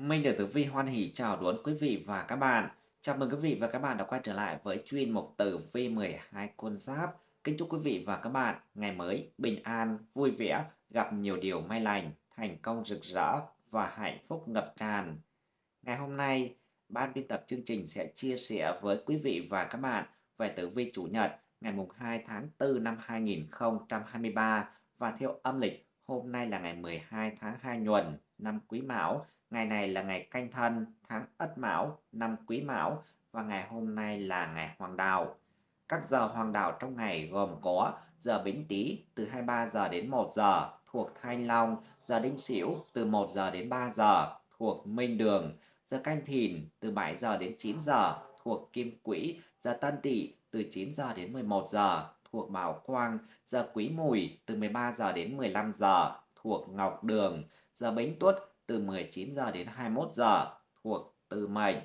Minh được Tử Vi hoan hỷ chào đón quý vị và các bạn. Chào mừng quý vị và các bạn đã quay trở lại với chuyên mục Tử Vi 12 con giáp. Kính chúc quý vị và các bạn ngày mới bình an, vui vẻ, gặp nhiều điều may lành, thành công rực rỡ và hạnh phúc ngập tràn. Ngày hôm nay, ban biên tập chương trình sẽ chia sẻ với quý vị và các bạn về Tử Vi Chủ nhật ngày 2 tháng 4 năm 2023 và theo âm lịch hôm nay là ngày 12 tháng 2 nhuận năm Quý Mão Ngày này là ngày canh thân, tháng Ất Mão, năm Quý Mão và ngày hôm nay là ngày Hoàng Đạo. Các giờ Hoàng Đạo trong ngày gồm có giờ Bính Tý từ 23 giờ đến 1 giờ thuộc Thanh Long, giờ Đinh Sửu từ 1 giờ đến 3 giờ thuộc Minh Đường, giờ Canh Thìn từ 7 giờ đến 9 giờ thuộc Kim Quỹ, giờ Tân Tỵ từ 9 giờ đến 11 giờ thuộc Bảo Quang, giờ Quý Mùi từ 13 giờ đến 15 giờ thuộc Ngọc Đường, giờ Bính Tuất từ 19 giờ đến 21 giờ thuộc Tư Mệnh.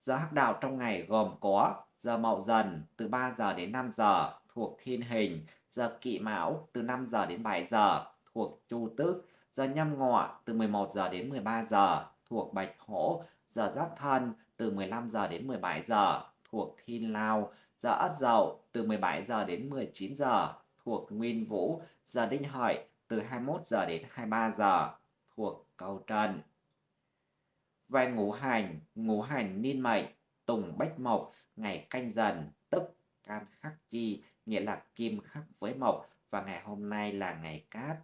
Giờ hắc đạo trong ngày gồm có giờ Mậu Dần từ 3 giờ đến 5 giờ thuộc Thiên Hình, giờ Kỵ Mão từ 5 giờ đến 7 giờ thuộc Chu Tước, giờ Nhâm Ngọ từ 11 giờ đến 13 giờ thuộc Bạch Hổ, giờ Giáp Thân từ 15 giờ đến 17 giờ thuộc Thiên Lao, giờ Ất Dậu từ 17 giờ đến 19 giờ thuộc Nguyên Vũ, giờ Đinh Hợi từ 21 giờ đến 23 giờ thuộc câu trần. Về ngũ hành, ngũ hành niên mệnh, tùng bách mộc, ngày canh dần, tức can khắc chi, nghĩa là kim khắc với mộc, và ngày hôm nay là ngày cát.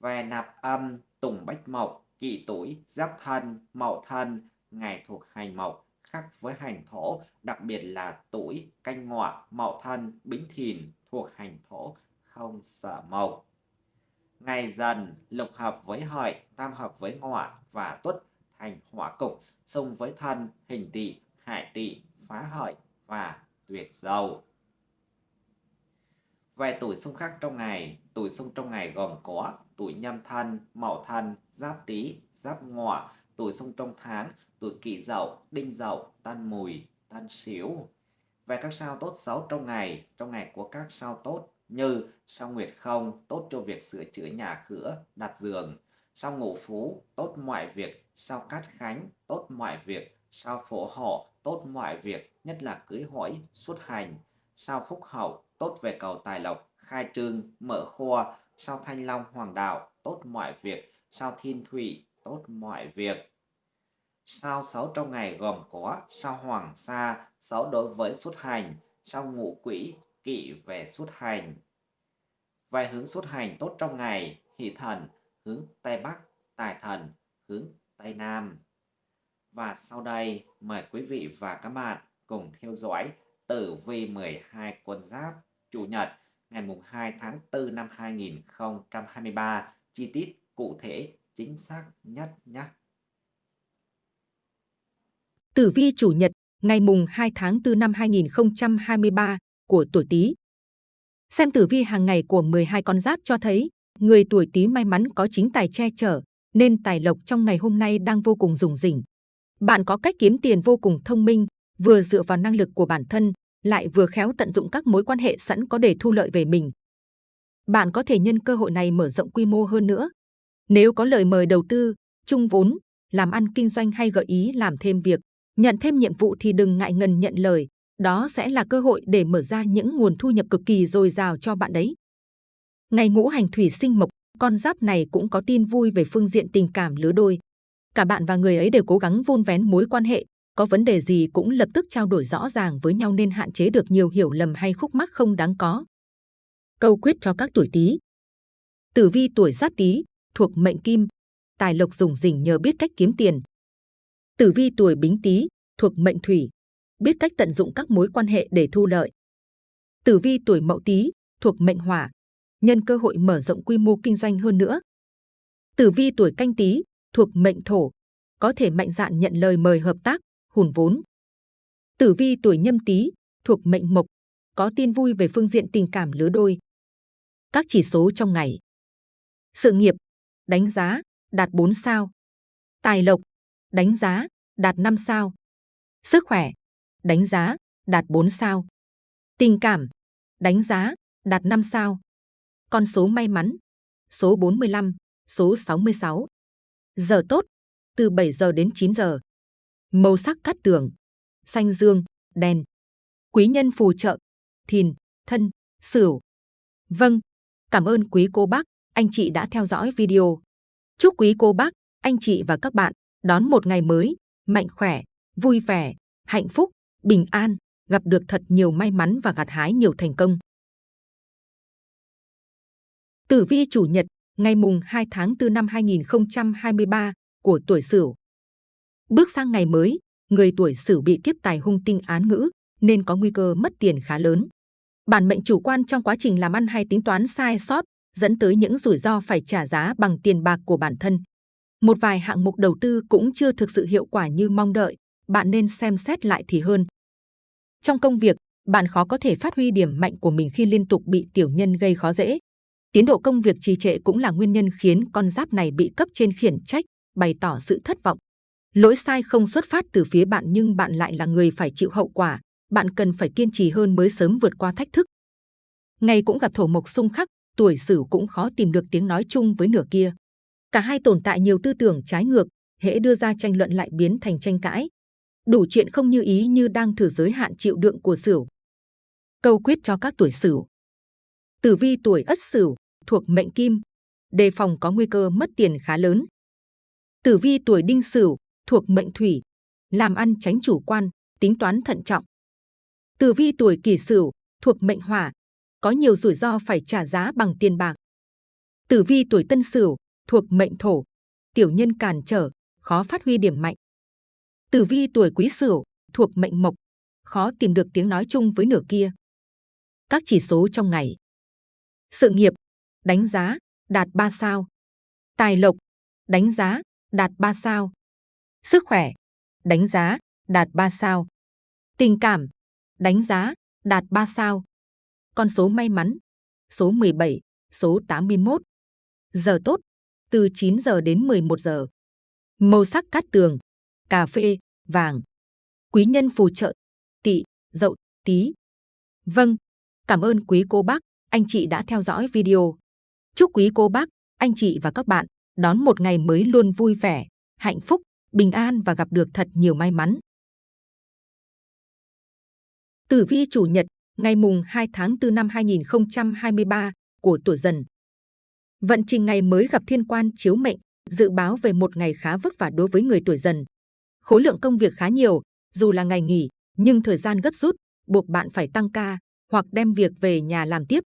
Về nạp âm, tùng bách mộc, kỷ tuổi, giáp thân, mậu thân, ngày thuộc hành mộc, khắc với hành thổ, đặc biệt là tuổi, canh ngọ, mậu thân, bính thìn thuộc hành thổ, không sợ mộc ngày dần lục hợp với hợi, tam hợp với ngọ và tuất thành hỏa cục, xung với thân, hình tỵ, hại tỵ, phá hợi và tuyệt dầu. Về tuổi xung khắc trong ngày, tuổi xung trong ngày gồm có tuổi nhâm thân, mậu thân, giáp tý, giáp ngọ, tuổi xung trong tháng, tuổi kỷ dậu, đinh dậu, tân mùi, tân sửu. Về các sao tốt xấu trong ngày, trong ngày của các sao tốt như sao nguyệt không tốt cho việc sửa chữa nhà cửa, đặt giường, sao ngũ phú tốt mọi việc, sao cát khánh tốt mọi việc, sao phổ họ tốt mọi việc, nhất là cưới hỏi, xuất hành, sao phúc hậu tốt về cầu tài lộc, khai trương, mở kho, sao thanh long hoàng đạo tốt mọi việc, sao thiên thủy tốt mọi việc. Sao xấu trong ngày gồm có sao hoàng sa, xấu đối với xuất hành, sao ngũ quỷ, kỵ về xuất hành. Về hướng xuất hành tốt trong ngày, hỷ thần hướng Tây Bắc, tài thần hướng Tây Nam. Và sau đây, mời quý vị và các bạn cùng theo dõi tử vi 12 quân giáp Chủ nhật ngày mùng 2 tháng 4 năm 2023, chi tiết cụ thể chính xác nhất nhé. Tử vi chủ nhật ngày mùng 2 tháng 4 năm 2023 của tuổi Tý. Xem tử vi hàng ngày của 12 con giáp cho thấy, người tuổi Tý may mắn có chính tài che chở, nên tài lộc trong ngày hôm nay đang vô cùng rủng rỉnh. Bạn có cách kiếm tiền vô cùng thông minh, vừa dựa vào năng lực của bản thân, lại vừa khéo tận dụng các mối quan hệ sẵn có để thu lợi về mình. Bạn có thể nhân cơ hội này mở rộng quy mô hơn nữa. Nếu có lời mời đầu tư, chung vốn, làm ăn kinh doanh hay gợi ý làm thêm việc, nhận thêm nhiệm vụ thì đừng ngại ngần nhận lời, đó sẽ là cơ hội để mở ra những nguồn thu nhập cực kỳ dồi dào cho bạn đấy. Ngày ngũ hành thủy sinh mộc, con giáp này cũng có tin vui về phương diện tình cảm lứa đôi. Cả bạn và người ấy đều cố gắng vun vén mối quan hệ, có vấn đề gì cũng lập tức trao đổi rõ ràng với nhau nên hạn chế được nhiều hiểu lầm hay khúc mắc không đáng có. Câu quyết cho các tuổi Tý. Tử vi tuổi Giáp Tý thuộc mệnh Kim, tài lộc dùng rỉnh nhờ biết cách kiếm tiền. Tử vi tuổi Bính Tý thuộc mệnh Thủy, biết cách tận dụng các mối quan hệ để thu lợi. Tử vi tuổi Mậu Tý thuộc mệnh Hỏa, nhân cơ hội mở rộng quy mô kinh doanh hơn nữa. Tử vi tuổi Canh Tý thuộc mệnh Thổ, có thể mạnh dạn nhận lời mời hợp tác, hùn vốn. Tử vi tuổi Nhâm Tý thuộc mệnh Mộc, có tin vui về phương diện tình cảm lứa đôi. Các chỉ số trong ngày. Sự nghiệp, đánh giá, đạt 4 sao. Tài lộc, đánh giá, đạt 5 sao. Sức khỏe, đánh giá, đạt 4 sao. Tình cảm, đánh giá, đạt 5 sao. Con số may mắn, số 45, số 66. Giờ tốt, từ 7 giờ đến 9 giờ. Màu sắc cát tường, xanh dương, đen. Quý nhân phù trợ, thìn, thân, sửu. Vâng, cảm ơn quý cô bác, anh chị đã theo dõi video. Chúc quý cô bác, anh chị và các bạn đón một ngày mới, mạnh khỏe, vui vẻ, hạnh phúc, bình an, gặp được thật nhiều may mắn và gặt hái nhiều thành công. Tử vi chủ nhật, ngày mùng 2 tháng 4 năm 2023 của tuổi Sửu. Bước sang ngày mới, người tuổi Sửu bị kiếp tài hung tinh án ngữ nên có nguy cơ mất tiền khá lớn. Bản mệnh chủ quan trong quá trình làm ăn hay tính toán sai sót dẫn tới những rủi ro phải trả giá bằng tiền bạc của bản thân. Một vài hạng mục đầu tư cũng chưa thực sự hiệu quả như mong đợi, bạn nên xem xét lại thì hơn. Trong công việc, bạn khó có thể phát huy điểm mạnh của mình khi liên tục bị tiểu nhân gây khó dễ. Tiến độ công việc trì trệ cũng là nguyên nhân khiến con giáp này bị cấp trên khiển trách, bày tỏ sự thất vọng. Lỗi sai không xuất phát từ phía bạn nhưng bạn lại là người phải chịu hậu quả. Bạn cần phải kiên trì hơn mới sớm vượt qua thách thức. Ngày cũng gặp thổ mộc xung khắc, tuổi Sửu cũng khó tìm được tiếng nói chung với nửa kia. Cả hai tồn tại nhiều tư tưởng trái ngược, hễ đưa ra tranh luận lại biến thành tranh cãi. Đủ chuyện không như ý như đang thử giới hạn chịu đựng của Sửu. Câu quyết cho các tuổi Sửu. Tử vi tuổi Ất Sửu thuộc mệnh Kim, đề phòng có nguy cơ mất tiền khá lớn. Tử vi tuổi Đinh Sửu thuộc mệnh Thủy, làm ăn tránh chủ quan, tính toán thận trọng. Tử vi tuổi Kỷ Sửu thuộc mệnh Hỏa, có nhiều rủi ro phải trả giá bằng tiền bạc. Tử vi tuổi Tân Sửu thuộc mệnh Thổ, tiểu nhân cản trở, khó phát huy điểm mạnh. Tử vi tuổi Quý Sửu thuộc mệnh Mộc, khó tìm được tiếng nói chung với nửa kia. Các chỉ số trong ngày. Sự nghiệp, đánh giá, đạt 3 sao. Tài lộc, đánh giá, đạt 3 sao. Sức khỏe, đánh giá, đạt 3 sao. Tình cảm, đánh giá, đạt 3 sao. Con số may mắn, số 17, số 81. Giờ tốt, từ 9 giờ đến 11 giờ. Màu sắc cát tường, cà phê, vàng. Quý nhân phù trợ, tỵ, dậu, tí. Vâng, cảm ơn quý cô bác, anh chị đã theo dõi video. Chúc quý cô bác, anh chị và các bạn đón một ngày mới luôn vui vẻ, hạnh phúc, bình an và gặp được thật nhiều may mắn. Tử vi chủ nhật, ngày mùng 2 tháng 4 năm 2023 của tuổi dần. Vận trình ngày mới gặp thiên quan chiếu mệnh, dự báo về một ngày khá vất vả đối với người tuổi dần. Khối lượng công việc khá nhiều, dù là ngày nghỉ, nhưng thời gian gấp rút, buộc bạn phải tăng ca hoặc đem việc về nhà làm tiếp.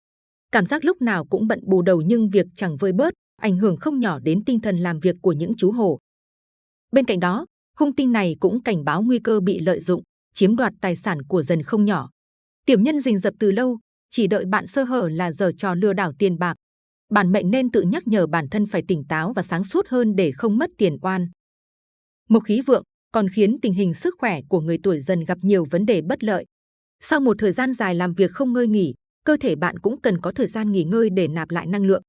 Cảm giác lúc nào cũng bận bù đầu nhưng việc chẳng vơi bớt, ảnh hưởng không nhỏ đến tinh thần làm việc của những chú hổ. Bên cạnh đó, hung tinh này cũng cảnh báo nguy cơ bị lợi dụng, chiếm đoạt tài sản của dần không nhỏ. tiềm nhân rình rập từ lâu, chỉ đợi bạn sơ hở là giờ trò lừa đảo tiền bạc. Bản mệnh nên tự nhắc nhở bản thân phải tỉnh táo và sáng suốt hơn để không mất tiền oan. Mộc khí vượng còn khiến tình hình sức khỏe của người tuổi dần gặp nhiều vấn đề bất lợi. Sau một thời gian dài làm việc không ngơi nghỉ, cơ thể bạn cũng cần có thời gian nghỉ ngơi để nạp lại năng lượng.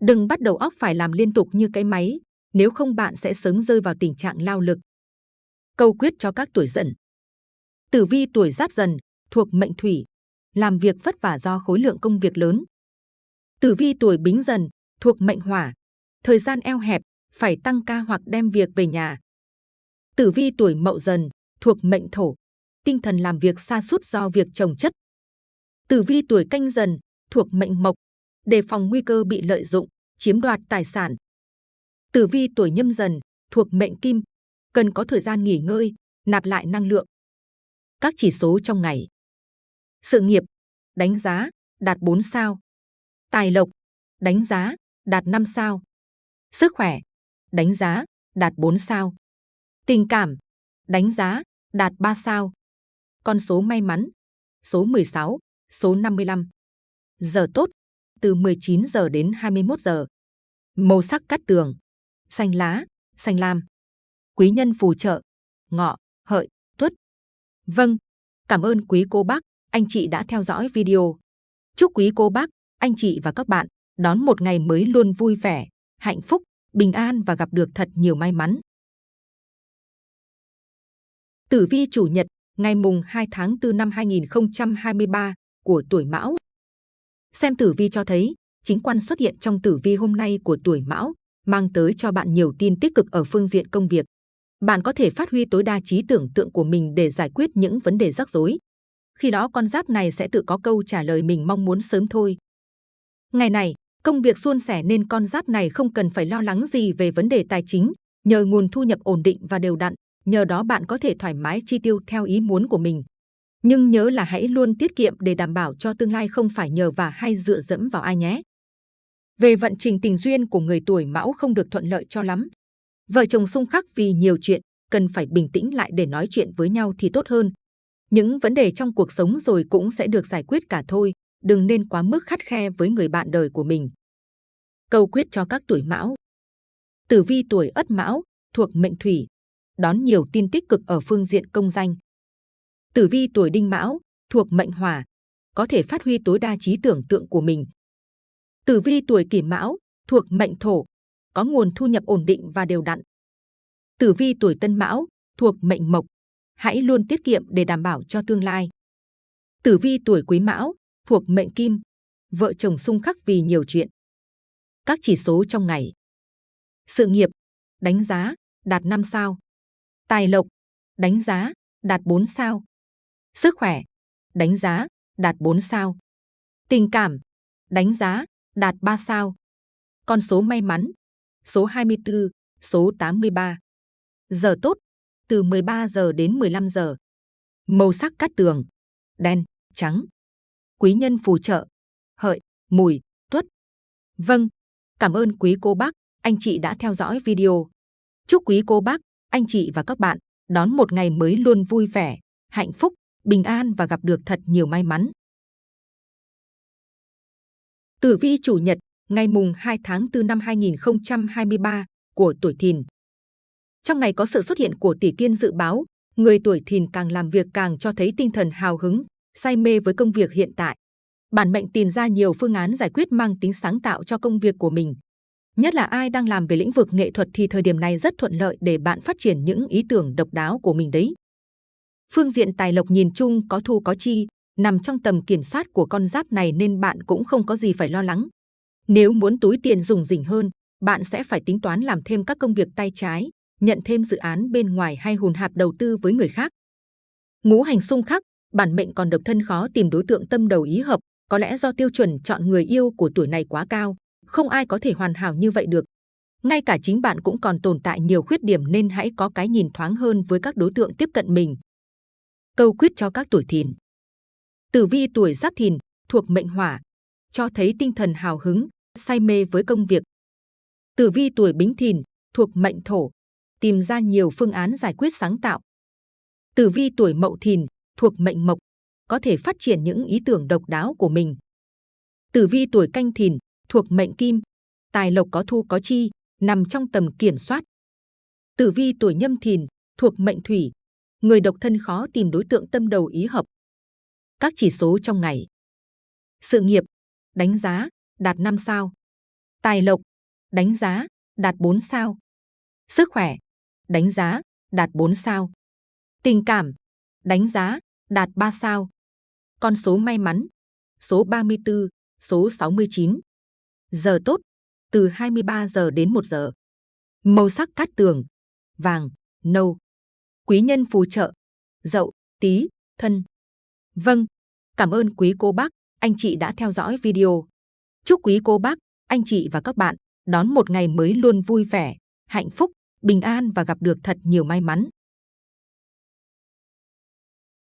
Đừng bắt đầu óc phải làm liên tục như cái máy, nếu không bạn sẽ sớm rơi vào tình trạng lao lực. Câu quyết cho các tuổi dần. Tử vi tuổi giáp dần, thuộc mệnh thủy, làm việc vất vả do khối lượng công việc lớn. Tử vi tuổi bính dần, thuộc mệnh hỏa, thời gian eo hẹp, phải tăng ca hoặc đem việc về nhà. Tử vi tuổi mậu dần, thuộc mệnh thổ, tinh thần làm việc xa sút do việc trồng chất. Tử vi tuổi canh dần, thuộc mệnh mộc, đề phòng nguy cơ bị lợi dụng, chiếm đoạt tài sản. Tử vi tuổi nhâm dần, thuộc mệnh kim, cần có thời gian nghỉ ngơi, nạp lại năng lượng. Các chỉ số trong ngày. Sự nghiệp, đánh giá, đạt 4 sao. Tài lộc, đánh giá, đạt 5 sao. Sức khỏe, đánh giá, đạt 4 sao. Tình cảm, đánh giá, đạt 3 sao. Con số may mắn, số 16, số 55. Giờ tốt, từ 19 giờ đến 21 giờ. Màu sắc cắt tường, xanh lá, xanh lam. Quý nhân phù trợ, ngọ, hợi, tuất. Vâng, cảm ơn quý cô bác, anh chị đã theo dõi video. Chúc quý cô bác, anh chị và các bạn đón một ngày mới luôn vui vẻ, hạnh phúc, bình an và gặp được thật nhiều may mắn. Tử vi chủ nhật, ngày mùng 2 tháng 4 năm 2023 của tuổi Mão. Xem tử vi cho thấy, chính quan xuất hiện trong tử vi hôm nay của tuổi Mão mang tới cho bạn nhiều tin tích cực ở phương diện công việc, bạn có thể phát huy tối đa trí tưởng tượng của mình để giải quyết những vấn đề rắc rối. Khi đó con giáp này sẽ tự có câu trả lời mình mong muốn sớm thôi. Ngày này, công việc suôn sẻ nên con giáp này không cần phải lo lắng gì về vấn đề tài chính, nhờ nguồn thu nhập ổn định và đều đặn, nhờ đó bạn có thể thoải mái chi tiêu theo ý muốn của mình. Nhưng nhớ là hãy luôn tiết kiệm để đảm bảo cho tương lai không phải nhờ và hay dựa dẫm vào ai nhé. Về vận trình tình duyên của người tuổi mão không được thuận lợi cho lắm. Vợ chồng xung khắc vì nhiều chuyện, cần phải bình tĩnh lại để nói chuyện với nhau thì tốt hơn. Những vấn đề trong cuộc sống rồi cũng sẽ được giải quyết cả thôi, đừng nên quá mức khắt khe với người bạn đời của mình. Câu quyết cho các tuổi mão Tử vi tuổi ất mão, thuộc mệnh thủy, đón nhiều tin tích cực ở phương diện công danh. Tử vi tuổi đinh mão, thuộc mệnh hỏa, có thể phát huy tối đa trí tưởng tượng của mình. Tử vi tuổi kỷ mão, thuộc mệnh thổ, có nguồn thu nhập ổn định và đều đặn. Tử vi tuổi tân mão, thuộc mệnh mộc, hãy luôn tiết kiệm để đảm bảo cho tương lai. Tử vi tuổi quý mão, thuộc mệnh kim, vợ chồng xung khắc vì nhiều chuyện. Các chỉ số trong ngày. Sự nghiệp, đánh giá, đạt 5 sao. Tài lộc, đánh giá, đạt 4 sao. Sức khỏe, đánh giá, đạt 4 sao. Tình cảm, đánh giá, đạt 3 sao. Con số may mắn, số 24, số 83. Giờ tốt, từ 13 giờ đến 15 giờ. Màu sắc cát tường, đen, trắng. Quý nhân phù trợ, hợi, mùi, tuất. Vâng, cảm ơn quý cô bác, anh chị đã theo dõi video. Chúc quý cô bác, anh chị và các bạn đón một ngày mới luôn vui vẻ, hạnh phúc, bình an và gặp được thật nhiều may mắn. Tử vi chủ nhật, ngày mùng 2 tháng 4 năm 2023 của tuổi Thìn. Trong ngày có sự xuất hiện của tỷ kiên dự báo, người tuổi Thìn càng làm việc càng cho thấy tinh thần hào hứng, say mê với công việc hiện tại. Bản mệnh tìm ra nhiều phương án giải quyết mang tính sáng tạo cho công việc của mình. Nhất là ai đang làm về lĩnh vực nghệ thuật thì thời điểm này rất thuận lợi để bạn phát triển những ý tưởng độc đáo của mình đấy. Phương diện tài lộc nhìn chung có thu có chi, nằm trong tầm kiểm soát của con giáp này nên bạn cũng không có gì phải lo lắng. Nếu muốn túi tiền dùng rỉnh hơn, bạn sẽ phải tính toán làm thêm các công việc tay trái, nhận thêm dự án bên ngoài hay hùn hạp đầu tư với người khác. Ngũ hành xung khắc, bản mệnh còn độc thân khó tìm đối tượng tâm đầu ý hợp, có lẽ do tiêu chuẩn chọn người yêu của tuổi này quá cao, không ai có thể hoàn hảo như vậy được. Ngay cả chính bạn cũng còn tồn tại nhiều khuyết điểm nên hãy có cái nhìn thoáng hơn với các đối tượng tiếp cận mình. Câu quyết cho các tuổi thìn Tử vi tuổi giáp thìn, thuộc mệnh hỏa, cho thấy tinh thần hào hứng, say mê với công việc. Tử vi tuổi bính thìn, thuộc mệnh thổ, tìm ra nhiều phương án giải quyết sáng tạo. Tử vi tuổi mậu thìn, thuộc mệnh mộc, có thể phát triển những ý tưởng độc đáo của mình. Tử vi tuổi canh thìn, thuộc mệnh kim, tài lộc có thu có chi, nằm trong tầm kiểm soát. Tử vi tuổi nhâm thìn, thuộc mệnh thủy, người độc thân khó tìm đối tượng tâm đầu ý hợp. Các chỉ số trong ngày. Sự nghiệp, đánh giá, đạt 5 sao. Tài lộc, đánh giá, đạt 4 sao. Sức khỏe, đánh giá, đạt 4 sao. Tình cảm, đánh giá, đạt 3 sao. Con số may mắn, số 34, số 69. Giờ tốt, từ 23 giờ đến 1 giờ. Màu sắc cát tường, vàng, nâu. Quý nhân phù trợ, dậu, tí, thân. Vâng, cảm ơn quý cô bác, anh chị đã theo dõi video. Chúc quý cô bác, anh chị và các bạn đón một ngày mới luôn vui vẻ, hạnh phúc, bình an và gặp được thật nhiều may mắn.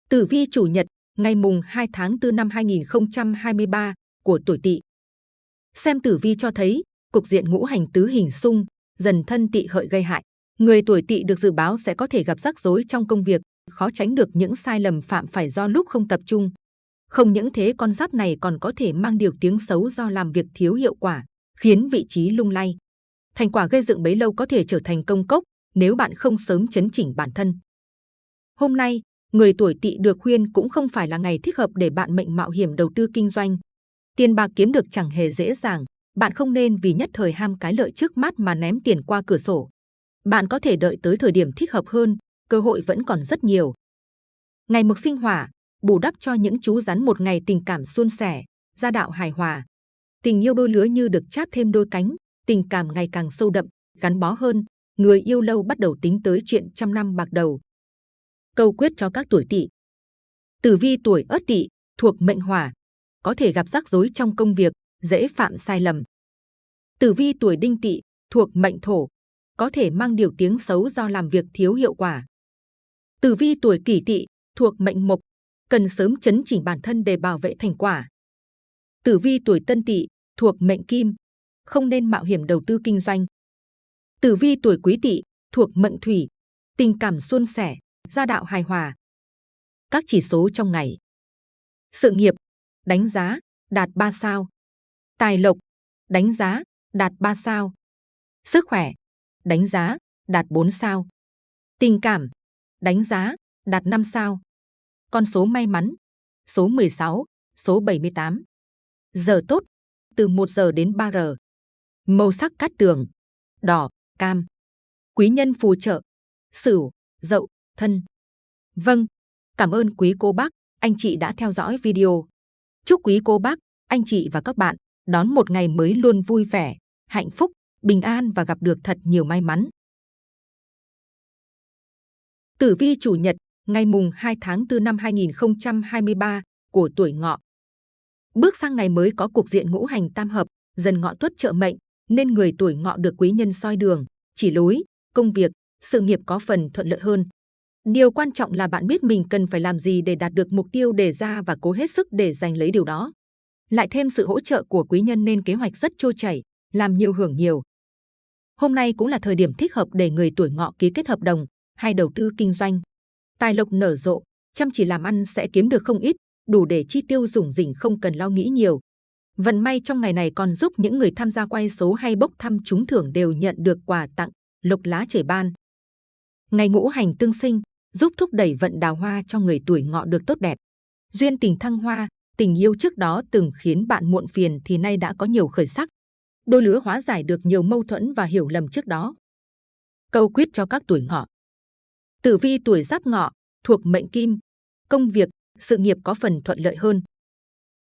Tử vi chủ nhật, ngày mùng 2 tháng 4 năm 2023 của tuổi Tỵ. Xem tử vi cho thấy, cục diện ngũ hành tứ hình xung, dần thân tỵ hợi gây hại. Người tuổi Tỵ được dự báo sẽ có thể gặp rắc rối trong công việc, khó tránh được những sai lầm phạm phải do lúc không tập trung. Không những thế con giáp này còn có thể mang điều tiếng xấu do làm việc thiếu hiệu quả, khiến vị trí lung lay. Thành quả gây dựng bấy lâu có thể trở thành công cốc nếu bạn không sớm chấn chỉnh bản thân. Hôm nay, người tuổi tỵ được khuyên cũng không phải là ngày thích hợp để bạn mệnh mạo hiểm đầu tư kinh doanh. Tiền bạc kiếm được chẳng hề dễ dàng, bạn không nên vì nhất thời ham cái lợi trước mắt mà ném tiền qua cửa sổ. Bạn có thể đợi tới thời điểm thích hợp hơn, cơ hội vẫn còn rất nhiều. Ngày mực sinh hỏa, bù đắp cho những chú rắn một ngày tình cảm suôn sẻ, gia đạo hài hòa. Tình yêu đôi lứa như được cháp thêm đôi cánh, tình cảm ngày càng sâu đậm, gắn bó hơn, người yêu lâu bắt đầu tính tới chuyện trăm năm bạc đầu. Câu quyết cho các tuổi tỵ. Tử vi tuổi Ất Tỵ thuộc mệnh Hỏa, có thể gặp rắc rối trong công việc, dễ phạm sai lầm. Tử vi tuổi Đinh Tỵ thuộc mệnh Thổ, có thể mang điều tiếng xấu do làm việc thiếu hiệu quả. Tử vi tuổi Kỷ Tỵ thuộc mệnh Mộc, cần sớm chấn chỉnh bản thân để bảo vệ thành quả. Tử vi tuổi Tân Tỵ thuộc mệnh Kim, không nên mạo hiểm đầu tư kinh doanh. Tử vi tuổi Quý Tỵ thuộc mệnh Thủy, tình cảm suôn sẻ, gia đạo hài hòa. Các chỉ số trong ngày. Sự nghiệp, đánh giá, đạt 3 sao. Tài lộc, đánh giá, đạt 3 sao. Sức khỏe, đánh giá, đạt 4 sao. Tình cảm, đánh giá, đạt 5 sao. Con số may mắn, số 16, số 78. Giờ tốt, từ 1 giờ đến 3 giờ. Màu sắc cát tường, đỏ, cam. Quý nhân phù trợ, sửu, dậu, thân. Vâng, cảm ơn quý cô bác, anh chị đã theo dõi video. Chúc quý cô bác, anh chị và các bạn đón một ngày mới luôn vui vẻ, hạnh phúc, bình an và gặp được thật nhiều may mắn. Tử vi chủ nhật, ngày mùng 2 tháng 4 năm 2023 của tuổi ngọ. Bước sang ngày mới có cục diện ngũ hành tam hợp, dần ngọ tuất trợ mệnh, nên người tuổi ngọ được quý nhân soi đường, chỉ lối, công việc, sự nghiệp có phần thuận lợi hơn. Điều quan trọng là bạn biết mình cần phải làm gì để đạt được mục tiêu đề ra và cố hết sức để giành lấy điều đó. Lại thêm sự hỗ trợ của quý nhân nên kế hoạch rất trôi chảy, làm nhiều hưởng nhiều. Hôm nay cũng là thời điểm thích hợp để người tuổi ngọ ký kết hợp đồng hay đầu tư kinh doanh. Tài lộc nở rộ, chăm chỉ làm ăn sẽ kiếm được không ít, đủ để chi tiêu dùng rỉnh không cần lo nghĩ nhiều. Vận may trong ngày này còn giúp những người tham gia quay số hay bốc thăm trúng thưởng đều nhận được quà tặng, lộc lá trời ban. Ngày ngũ hành tương sinh, giúp thúc đẩy vận đào hoa cho người tuổi ngọ được tốt đẹp. Duyên tình thăng hoa, tình yêu trước đó từng khiến bạn muộn phiền thì nay đã có nhiều khởi sắc. Đôi lứa hóa giải được nhiều mâu thuẫn và hiểu lầm trước đó. Câu quyết cho các tuổi ngọ. Tử vi tuổi giáp ngọ, thuộc mệnh kim, công việc, sự nghiệp có phần thuận lợi hơn.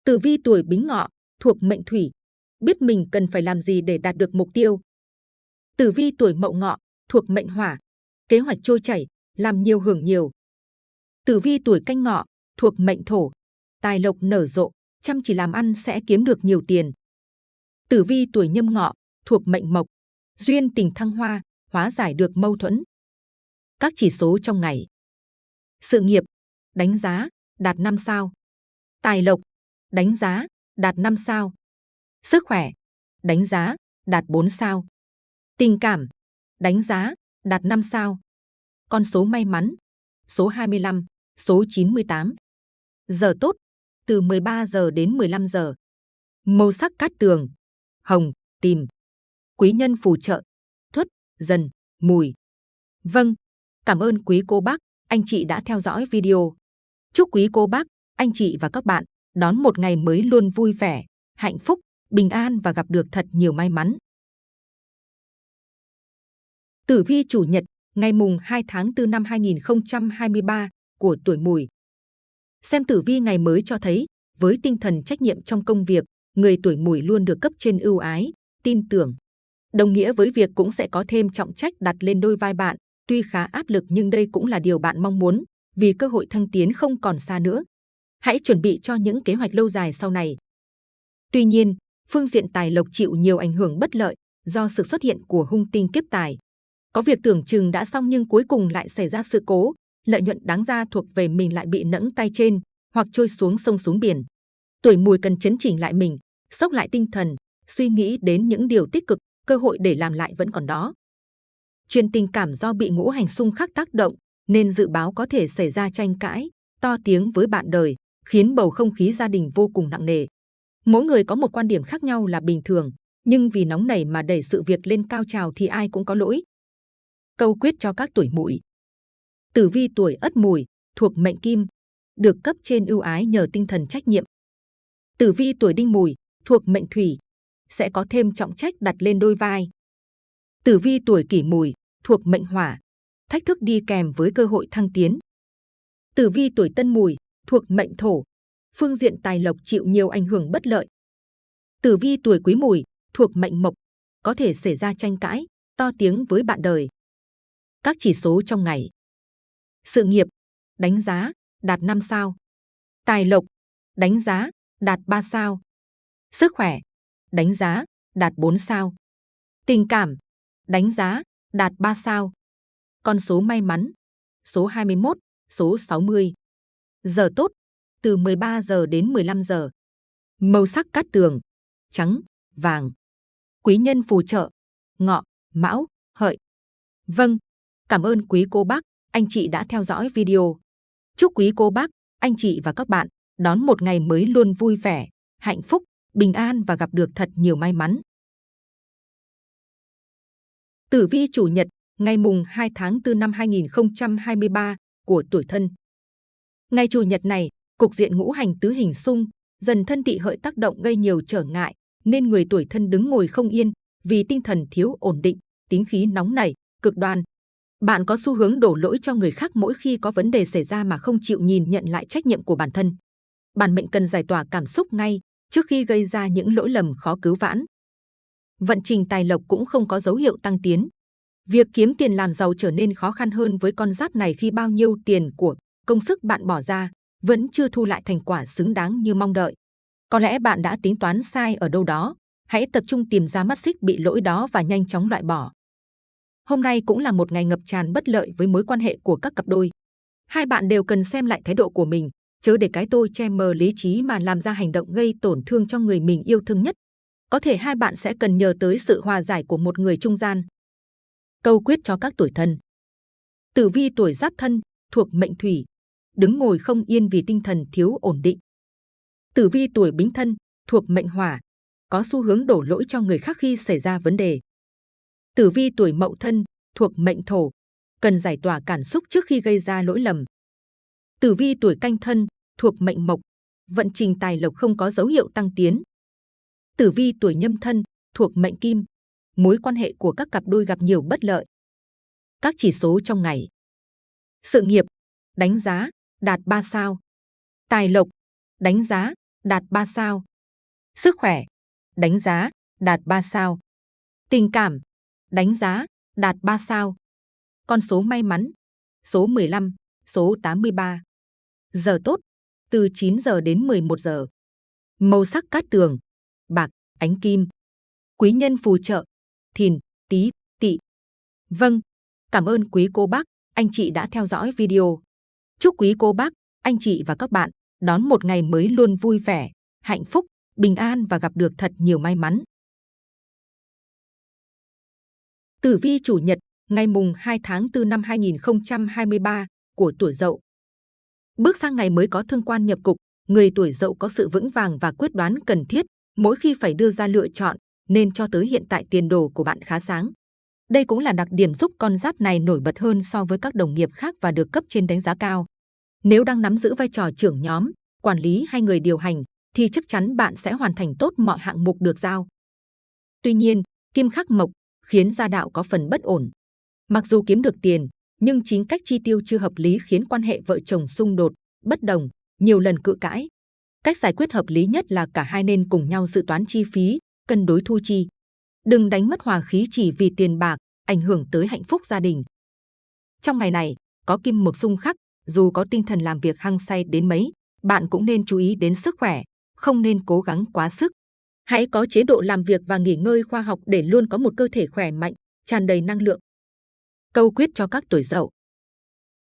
Tử vi tuổi bính ngọ, thuộc mệnh thủy, biết mình cần phải làm gì để đạt được mục tiêu. Tử vi tuổi mậu ngọ, thuộc mệnh hỏa, kế hoạch trôi chảy, làm nhiều hưởng nhiều. Tử vi tuổi canh ngọ, thuộc mệnh thổ, tài lộc nở rộ, chăm chỉ làm ăn sẽ kiếm được nhiều tiền. Tử vi tuổi nhâm ngọ, thuộc mệnh mộc, duyên tình thăng hoa, hóa giải được mâu thuẫn. Các chỉ số trong ngày. Sự nghiệp, đánh giá, đạt 5 sao. Tài lộc, đánh giá, đạt 5 sao. Sức khỏe, đánh giá, đạt 4 sao. Tình cảm, đánh giá, đạt 5 sao. Con số may mắn, số 25, số 98. Giờ tốt, từ 13 giờ đến 15 giờ. Màu sắc cát tường, hồng, tìm. Quý nhân phù trợ, thuất, dần, mùi. Vâng, cảm ơn quý cô bác, anh chị đã theo dõi video. Chúc quý cô bác, anh chị và các bạn đón một ngày mới luôn vui vẻ, hạnh phúc, bình an và gặp được thật nhiều may mắn. Tử vi chủ nhật, ngày mùng 2 tháng 4 năm 2023 của tuổi mùi. Xem tử vi ngày mới cho thấy, với tinh thần trách nhiệm trong công việc, người tuổi mùi luôn được cấp trên ưu ái, tin tưởng. Đồng nghĩa với việc cũng sẽ có thêm trọng trách đặt lên đôi vai bạn, tuy khá áp lực nhưng đây cũng là điều bạn mong muốn, vì cơ hội thăng tiến không còn xa nữa. Hãy chuẩn bị cho những kế hoạch lâu dài sau này. Tuy nhiên, phương diện tài lộc chịu nhiều ảnh hưởng bất lợi do sự xuất hiện của hung tinh kiếp tài. Có việc tưởng chừng đã xong nhưng cuối cùng lại xảy ra sự cố, lợi nhuận đáng ra thuộc về mình lại bị nẫng tay trên hoặc trôi xuống sông xuống biển. Tuổi mùi cần chấn chỉnh lại mình, sốc lại tinh thần, suy nghĩ đến những điều tích cực, cơ hội để làm lại vẫn còn đó. Chuyện tình cảm do bị ngũ hành xung khắc tác động, nên dự báo có thể xảy ra tranh cãi, to tiếng với bạn đời, khiến bầu không khí gia đình vô cùng nặng nề. Mỗi người có một quan điểm khác nhau là bình thường, nhưng vì nóng nảy mà đẩy sự việc lên cao trào thì ai cũng có lỗi. Câu quyết cho các tuổi mùi. Tử vi tuổi ất mùi, thuộc mệnh kim, được cấp trên ưu ái nhờ tinh thần trách nhiệm. Tử vi tuổi đinh mùi, thuộc mệnh thủy, sẽ có thêm trọng trách đặt lên đôi vai. Tử vi tuổi kỷ mùi, thuộc mệnh hỏa, thách thức đi kèm với cơ hội thăng tiến. Tử vi tuổi tân mùi, thuộc mệnh thổ, phương diện tài lộc chịu nhiều ảnh hưởng bất lợi. Tử vi tuổi quý mùi, thuộc mệnh mộc, có thể xảy ra tranh cãi, to tiếng với bạn đời. Các chỉ số trong ngày. Sự nghiệp, đánh giá, đạt 5 sao. Tài lộc, đánh giá, đạt 3 sao. Sức khỏe, đánh giá, đạt 4 sao. Tình cảm, đánh giá, đạt 3 sao. Con số may mắn, số 21, số 60. Giờ tốt, từ 13 giờ đến 15 giờ. Màu sắc cát tường, trắng, vàng. Quý nhân phù trợ, ngọ, mão, hợi. Vâng, cảm ơn quý cô bác, anh chị đã theo dõi video. Chúc quý cô bác, anh chị và các bạn đón một ngày mới luôn vui vẻ, hạnh phúc, bình an và gặp được thật nhiều may mắn. Tử vi chủ nhật, ngày mùng 2 tháng 4 năm 2023 của tuổi thân. Ngày chủ nhật này, cục diện ngũ hành tứ hình xung, dần thân tị hợi tác động gây nhiều trở ngại, nên người tuổi thân đứng ngồi không yên vì tinh thần thiếu ổn định, tính khí nóng nảy, cực đoan. Bạn có xu hướng đổ lỗi cho người khác mỗi khi có vấn đề xảy ra mà không chịu nhìn nhận lại trách nhiệm của bản thân. Bản mệnh cần giải tỏa cảm xúc ngay, trước khi gây ra những lỗi lầm khó cứu vãn. Vận trình tài lộc cũng không có dấu hiệu tăng tiến. Việc kiếm tiền làm giàu trở nên khó khăn hơn với con giáp này khi bao nhiêu tiền của công sức bạn bỏ ra vẫn chưa thu lại thành quả xứng đáng như mong đợi. Có lẽ bạn đã tính toán sai ở đâu đó. Hãy tập trung tìm ra mắt xích bị lỗi đó và nhanh chóng loại bỏ. Hôm nay cũng là một ngày ngập tràn bất lợi với mối quan hệ của các cặp đôi. Hai bạn đều cần xem lại thái độ của mình, chớ để cái tôi che mờ lý trí mà làm ra hành động gây tổn thương cho người mình yêu thương nhất. Có thể hai bạn sẽ cần nhờ tới sự hòa giải của một người trung gian. Câu quyết cho các tuổi thân. Tử vi tuổi giáp thân, thuộc mệnh thủy, đứng ngồi không yên vì tinh thần thiếu ổn định. Tử vi tuổi bính thân, thuộc mệnh hỏa, có xu hướng đổ lỗi cho người khác khi xảy ra vấn đề. Tử vi tuổi mậu thân, thuộc mệnh thổ, cần giải tỏa cảm xúc trước khi gây ra lỗi lầm. Tử vi tuổi canh thân, thuộc mệnh mộc, vận trình tài lộc không có dấu hiệu tăng tiến. Tử vi tuổi nhâm thân, thuộc mệnh kim, mối quan hệ của các cặp đôi gặp nhiều bất lợi. Các chỉ số trong ngày. Sự nghiệp, đánh giá, đạt 3 sao. Tài lộc, đánh giá, đạt 3 sao. Sức khỏe, đánh giá, đạt 3 sao. Tình cảm, đánh giá, đạt 3 sao. Con số may mắn, số 15, số 83. Giờ tốt, từ 9 giờ đến 11 giờ. Màu sắc cát tường, bạc, ánh kim. Quý nhân phù trợ, thìn, tý, tỵ. Vâng, cảm ơn quý cô bác, anh chị đã theo dõi video. Chúc quý cô bác, anh chị và các bạn đón một ngày mới luôn vui vẻ, hạnh phúc, bình an và gặp được thật nhiều may mắn. Tử vi chủ nhật, ngày mùng 2 tháng 4 năm 2023 của tuổi Dậu. Bước sang ngày mới có thương quan nhập cục, người tuổi Dậu có sự vững vàng và quyết đoán cần thiết mỗi khi phải đưa ra lựa chọn, nên cho tới hiện tại tiền đồ của bạn khá sáng. Đây cũng là đặc điểm giúp con giáp này nổi bật hơn so với các đồng nghiệp khác và được cấp trên đánh giá cao. Nếu đang nắm giữ vai trò trưởng nhóm, quản lý hay người điều hành, thì chắc chắn bạn sẽ hoàn thành tốt mọi hạng mục được giao. Tuy nhiên, kim khắc mộc khiến gia đạo có phần bất ổn. Mặc dù kiếm được tiền, nhưng chính cách chi tiêu chưa hợp lý khiến quan hệ vợ chồng xung đột, bất đồng, nhiều lần cự cãi. Cách giải quyết hợp lý nhất là cả hai nên cùng nhau dự toán chi phí, cân đối thu chi. Đừng đánh mất hòa khí chỉ vì tiền bạc, ảnh hưởng tới hạnh phúc gia đình. Trong ngày này, có kim mộc xung khắc, dù có tinh thần làm việc hăng say đến mấy, bạn cũng nên chú ý đến sức khỏe, không nên cố gắng quá sức. Hãy có chế độ làm việc và nghỉ ngơi khoa học để luôn có một cơ thể khỏe mạnh, tràn đầy năng lượng. Câu quyết cho các tuổi dậu.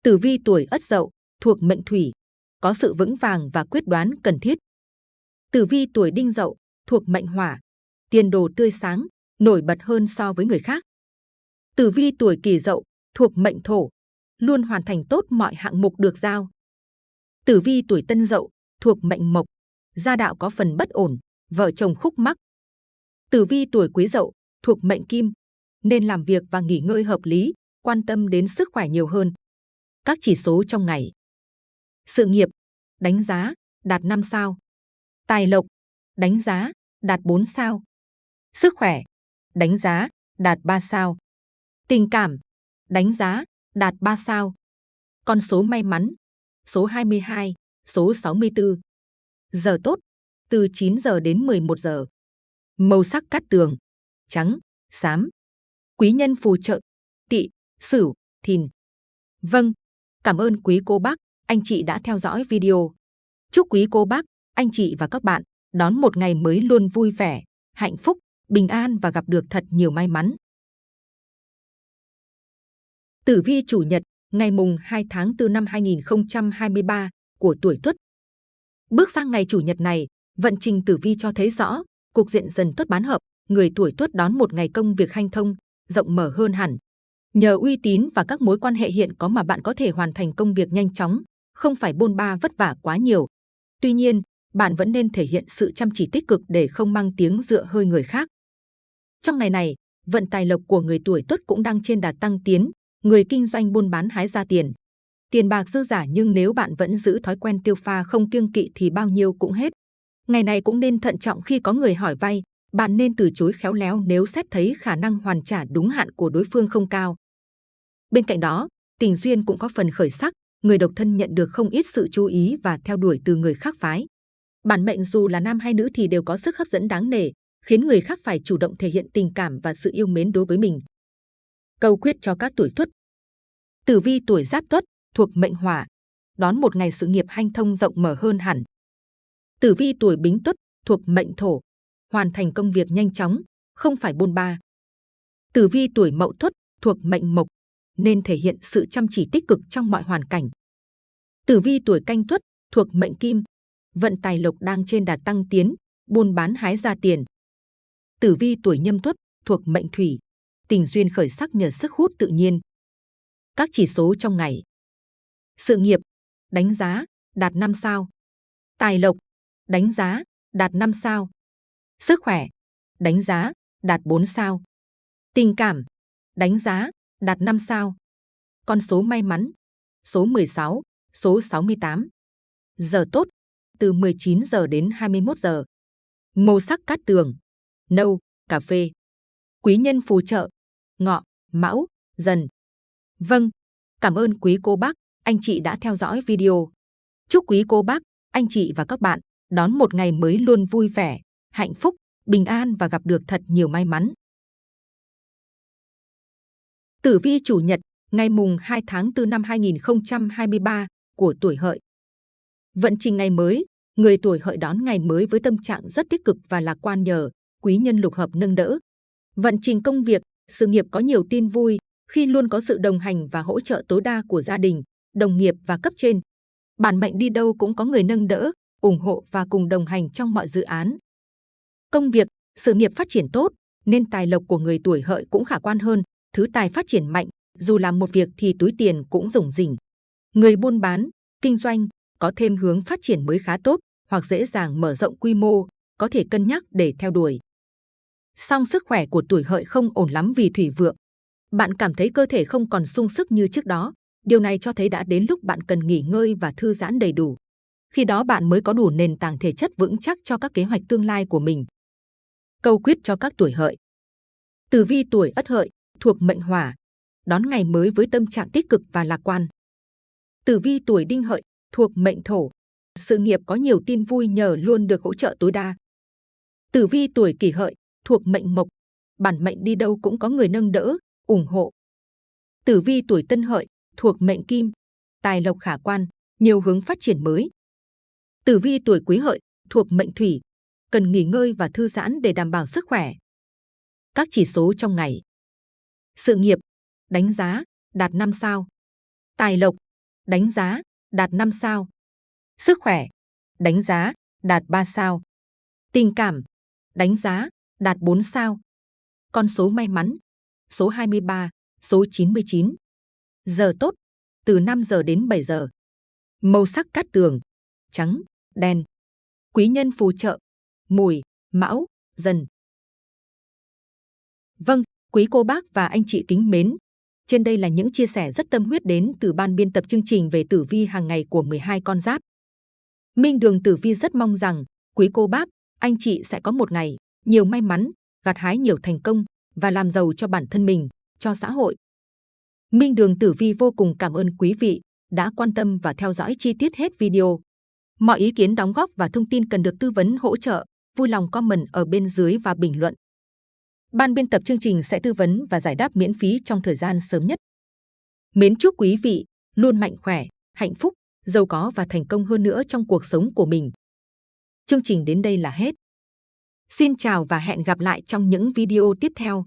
Tử vi tuổi ất dậu, thuộc mệnh thủy, có sự vững vàng và quyết đoán cần thiết. Tử vi tuổi đinh dậu, thuộc mệnh hỏa, tiền đồ tươi sáng, nổi bật hơn so với người khác. Tử vi tuổi kỷ dậu, thuộc mệnh thổ, luôn hoàn thành tốt mọi hạng mục được giao. Tử vi tuổi tân dậu, thuộc mệnh mộc, gia đạo có phần bất ổn, vợ chồng khúc mắc. Tử vi tuổi quý dậu, thuộc mệnh kim, nên làm việc và nghỉ ngơi hợp lý, quan tâm đến sức khỏe nhiều hơn. Các chỉ số trong ngày. Sự nghiệp, đánh giá, đạt 5 sao. Tài lộc, đánh giá, đạt 4 sao. Sức khỏe, đánh giá, đạt 3 sao. Tình cảm, đánh giá, đạt 3 sao. Con số may mắn, số 22, số 64. Giờ tốt, từ 9 giờ đến 11 giờ. Màu sắc cát tường, trắng, xám. quý nhân phù trợ, tỵ, sửu, thìn. Vâng, cảm ơn quý cô bác, anh chị đã theo dõi video. Chúc quý cô bác, anh chị và các bạn đón một ngày mới luôn vui vẻ, hạnh phúc, bình an và gặp được thật nhiều may mắn. Tử vi chủ nhật, ngày mùng 2 tháng 4 năm 2023 của tuổi Tuất. Bước sang ngày chủ nhật này, vận trình tử vi cho thấy rõ, cục diện dần tốt bán hợp, người tuổi Tuất đón một ngày công việc hanh thông, rộng mở hơn hẳn. Nhờ uy tín và các mối quan hệ hiện có mà bạn có thể hoàn thành công việc nhanh chóng, không phải bôn ba vất vả quá nhiều. Tuy nhiên, bạn vẫn nên thể hiện sự chăm chỉ tích cực để không mang tiếng dựa hơi người khác. Trong ngày này, vận tài lộc của người tuổi Tuất cũng đang trên đà tăng tiến, người kinh doanh buôn bán hái ra tiền. Tiền bạc dư giả nhưng nếu bạn vẫn giữ thói quen tiêu pha không kiêng kỵ thì bao nhiêu cũng hết. Ngày này cũng nên thận trọng khi có người hỏi vay, bạn nên từ chối khéo léo nếu xét thấy khả năng hoàn trả đúng hạn của đối phương không cao. Bên cạnh đó, tình duyên cũng có phần khởi sắc, người độc thân nhận được không ít sự chú ý và theo đuổi từ người khác phái. Bản mệnh dù là nam hay nữ thì đều có sức hấp dẫn đáng nể, khiến người khác phải chủ động thể hiện tình cảm và sự yêu mến đối với mình. Câu quyết cho các tuổi tuất. Tử vi tuổi giáp tuất thuộc mệnh hỏa, đón một ngày sự nghiệp hanh thông rộng mở hơn hẳn. Tử vi tuổi bính tuất thuộc mệnh thổ, hoàn thành công việc nhanh chóng, không phải bôn ba. Tử vi tuổi mậu tuất thuộc mệnh mộc, nên thể hiện sự chăm chỉ tích cực trong mọi hoàn cảnh. Tử vi tuổi canh tuất thuộc mệnh kim, vận tài lộc đang trên đà tăng tiến, buôn bán hái ra tiền. Tử vi tuổi nhâm tuất thuộc mệnh thủy, tình duyên khởi sắc nhờ sức hút tự nhiên. Các chỉ số trong ngày. Sự nghiệp, đánh giá, đạt 5 sao. Tài lộc, đánh giá, đạt 5 sao. Sức khỏe, đánh giá, đạt 4 sao. Tình cảm, đánh giá, đạt 5 sao. Con số may mắn, số 16, số 68. Giờ tốt, từ 19 giờ đến 21 giờ. Màu sắc cát tường, nâu, cà phê. Quý nhân phù trợ, ngọ, mão, dần. Vâng, cảm ơn quý cô bác, anh chị đã theo dõi video. Chúc quý cô bác, anh chị và các bạn đón một ngày mới luôn vui vẻ, hạnh phúc, bình an và gặp được thật nhiều may mắn. Tử vi chủ nhật, ngày mùng 2 tháng 4 năm 2023 của tuổi hợi. Vận trình ngày mới, người tuổi hợi đón ngày mới với tâm trạng rất tích cực và lạc quan nhờ quý nhân lục hợp nâng đỡ. Vận trình công việc, sự nghiệp có nhiều tin vui khi luôn có sự đồng hành và hỗ trợ tối đa của gia đình, đồng nghiệp và cấp trên. Bản mệnh đi đâu cũng có người nâng đỡ, ủng hộ và cùng đồng hành trong mọi dự án. Công việc, sự nghiệp phát triển tốt, nên tài lộc của người tuổi hợi cũng khả quan hơn, thứ tài phát triển mạnh, dù làm một việc thì túi tiền cũng rủng rỉnh. Người buôn bán, kinh doanh có thêm hướng phát triển mới khá tốt hoặc dễ dàng mở rộng quy mô, có thể cân nhắc để theo đuổi. Song sức khỏe của tuổi hợi không ổn lắm vì thủy vượng. Bạn cảm thấy cơ thể không còn sung sức như trước đó. Điều này cho thấy đã đến lúc bạn cần nghỉ ngơi và thư giãn đầy đủ. Khi đó bạn mới có đủ nền tảng thể chất vững chắc cho các kế hoạch tương lai của mình. Câu quyết cho các tuổi hợi. Tử vi tuổi ất hợi thuộc mệnh hỏa, đón ngày mới với tâm trạng tích cực và lạc quan. Tử vi tuổi đinh hợi thuộc mệnh thổ, sự nghiệp có nhiều tin vui nhờ luôn được hỗ trợ tối đa. Tử vi tuổi kỷ hợi thuộc mệnh mộc, bản mệnh đi đâu cũng có người nâng đỡ, ủng hộ. Tử vi tuổi tân hợi thuộc mệnh kim, tài lộc khả quan, nhiều hướng phát triển mới. Tử vi tuổi quý hợi thuộc mệnh thủy, cần nghỉ ngơi và thư giãn để đảm bảo sức khỏe. Các chỉ số trong ngày. Sự nghiệp, đánh giá, đạt 5 sao. Tài lộc, đánh giá, đạt 5 sao. Sức khỏe, đánh giá, đạt 3 sao. Tình cảm, đánh giá, đạt 4 sao. Con số may mắn, số 23, số 99. Giờ tốt, từ 5 giờ đến 7 giờ. Màu sắc cát tường, trắng, đen. Quý nhân phù trợ, mùi, mão, dần. Vâng, quý cô bác và anh chị kính mến. Trên đây là những chia sẻ rất tâm huyết đến từ ban biên tập chương trình về tử vi hàng ngày của 12 con giáp. Minh Đường Tử Vi rất mong rằng quý cô bác, anh chị sẽ có một ngày nhiều may mắn, gặt hái nhiều thành công và làm giàu cho bản thân mình, cho xã hội. Minh Đường Tử Vi vô cùng cảm ơn quý vị đã quan tâm và theo dõi chi tiết hết video. Mọi ý kiến đóng góp và thông tin cần được tư vấn hỗ trợ, vui lòng comment ở bên dưới và bình luận. Ban biên tập chương trình sẽ tư vấn và giải đáp miễn phí trong thời gian sớm nhất. Mến chúc quý vị luôn mạnh khỏe, hạnh phúc, giàu có và thành công hơn nữa trong cuộc sống của mình. Chương trình đến đây là hết. Xin chào và hẹn gặp lại trong những video tiếp theo.